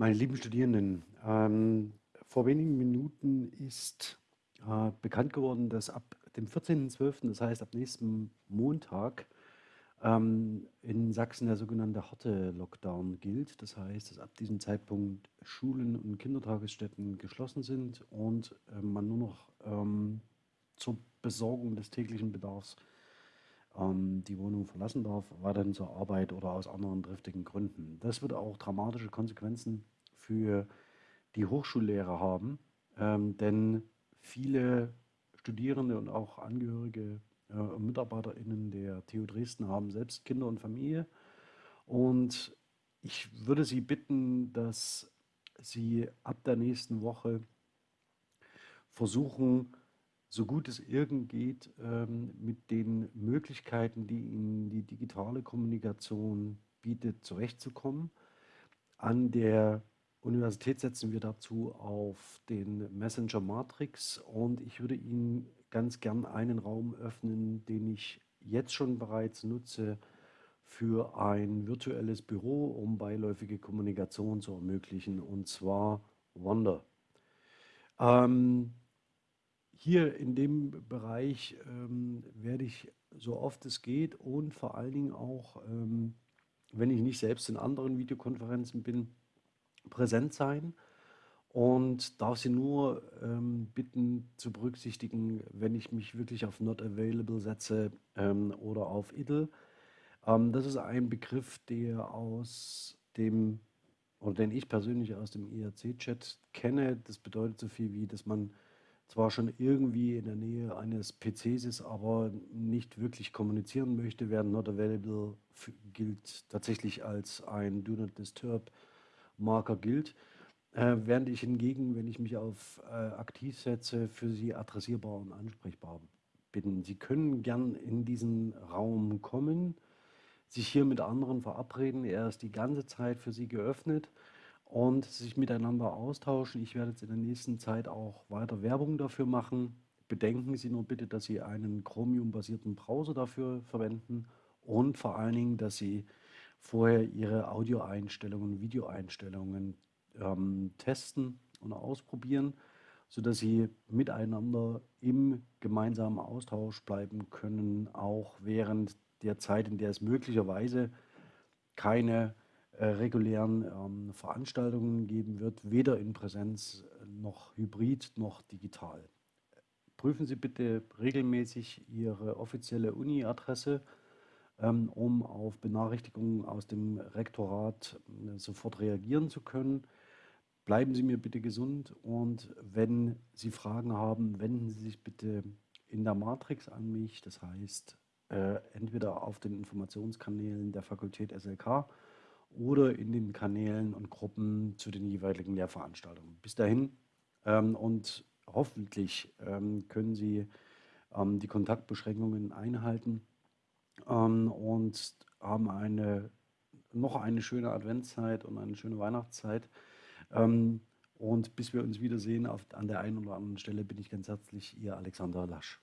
Meine lieben Studierenden, ähm, vor wenigen Minuten ist äh, bekannt geworden, dass ab dem 14.12., das heißt ab nächsten Montag, ähm, in Sachsen der sogenannte harte Lockdown gilt. Das heißt, dass ab diesem Zeitpunkt Schulen und Kindertagesstätten geschlossen sind und äh, man nur noch ähm, zur Besorgung des täglichen Bedarfs ähm, die Wohnung verlassen darf, weiterhin zur Arbeit oder aus anderen triftigen Gründen. Das wird auch dramatische Konsequenzen für die Hochschullehrer haben, ähm, denn viele Studierende und auch Angehörige äh, MitarbeiterInnen der TU Dresden haben selbst Kinder und Familie. Und ich würde Sie bitten, dass Sie ab der nächsten Woche versuchen, so gut es irgend geht, ähm, mit den Möglichkeiten, die Ihnen die digitale Kommunikation bietet, zurechtzukommen. An der Universität setzen wir dazu auf den Messenger Matrix und ich würde Ihnen ganz gern einen Raum öffnen, den ich jetzt schon bereits nutze für ein virtuelles Büro, um beiläufige Kommunikation zu ermöglichen, und zwar Wonder. Ähm, hier in dem Bereich ähm, werde ich so oft es geht und vor allen Dingen auch, ähm, wenn ich nicht selbst in anderen Videokonferenzen bin, präsent sein und darf Sie nur ähm, bitten zu berücksichtigen, wenn ich mich wirklich auf Not Available setze ähm, oder auf Idle. Ähm, das ist ein Begriff, der aus dem, oder den ich persönlich aus dem IRC-Chat kenne. Das bedeutet so viel wie, dass man zwar schon irgendwie in der Nähe eines PCs ist, aber nicht wirklich kommunizieren möchte, während Not Available gilt tatsächlich als ein Do Not Disturb Marker gilt. Äh, während ich hingegen, wenn ich mich auf äh, aktiv setze, für Sie adressierbar und ansprechbar bin. Sie können gern in diesen Raum kommen, sich hier mit anderen verabreden. Er ist die ganze Zeit für Sie geöffnet und sich miteinander austauschen. Ich werde jetzt in der nächsten Zeit auch weiter Werbung dafür machen. Bedenken Sie nur bitte, dass Sie einen Chromium-basierten Browser dafür verwenden und vor allen Dingen, dass Sie vorher Ihre Audioeinstellungen, Videoeinstellungen ähm, testen und ausprobieren, sodass Sie miteinander im gemeinsamen Austausch bleiben können, auch während der Zeit, in der es möglicherweise keine äh, regulären ähm, Veranstaltungen geben wird, weder in Präsenz noch hybrid noch digital. Prüfen Sie bitte regelmäßig Ihre offizielle Uni-Adresse, um auf Benachrichtigungen aus dem Rektorat äh, sofort reagieren zu können. Bleiben Sie mir bitte gesund und wenn Sie Fragen haben, wenden Sie sich bitte in der Matrix an mich, das heißt äh, entweder auf den Informationskanälen der Fakultät SLK oder in den Kanälen und Gruppen zu den jeweiligen Lehrveranstaltungen. Bis dahin ähm, und hoffentlich ähm, können Sie ähm, die Kontaktbeschränkungen einhalten ähm, und haben eine, noch eine schöne Adventszeit und eine schöne Weihnachtszeit. Ähm, und bis wir uns wiedersehen auf, an der einen oder anderen Stelle bin ich ganz herzlich Ihr Alexander Lasch.